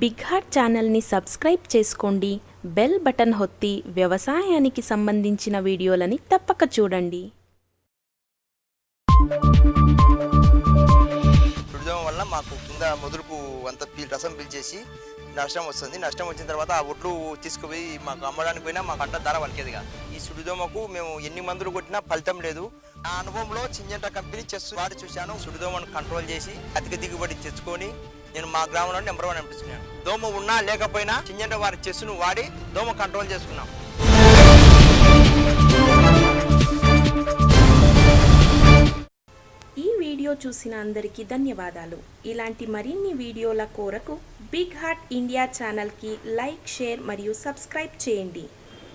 Big heart ఛానల్ని subscribe చేసుకోండి bell button హొత్తి వ్యవసాయానికి సంబంధించిన వీడియోలని తప్పక చూడండి. దుడిదం వల్ల మాకు కింద ముదురుపు అంత రసం పీల్చేసి నష్టం వస్తుంది. నష్టం వచ్చిన తర్వాత ఆ ఒడ్లు తీసుకుపోయి మాకు అమ్మడానికి పోయినా మాకు అంత ధర వలికేదిగా ఈ సుడిదోమకు మేము ఎన్ని మందులు కొట్టినా ఫలితం లేదు. ఆ అనుభవంలో చింజంట కంపెనీ చెస్ వాడి చూశాను. సుడిదోమను కంట్రోల్ చేసి అధిక దిగుబడి తెచ్చుకొని నేను మా గ్రామంలో నెంబర్ వన్ అనిపించుకున్నాను దోమ ఉన్నా లేకపోయినా చింజంట వారి చెస్సును వాడి దోమ కంట్రోల్ చేసుకున్నాం. ఈ వీడియో చూసిన అందరికీ ధన్యవాదాలు. ఇలాంటి మరిన్ని వీడియోల కోరకు బిగ్ హార్ట్ ఇండియా ఛానల్కి లైక్ షేర్ మరియు సబ్స్క్రైబ్ చేయండి.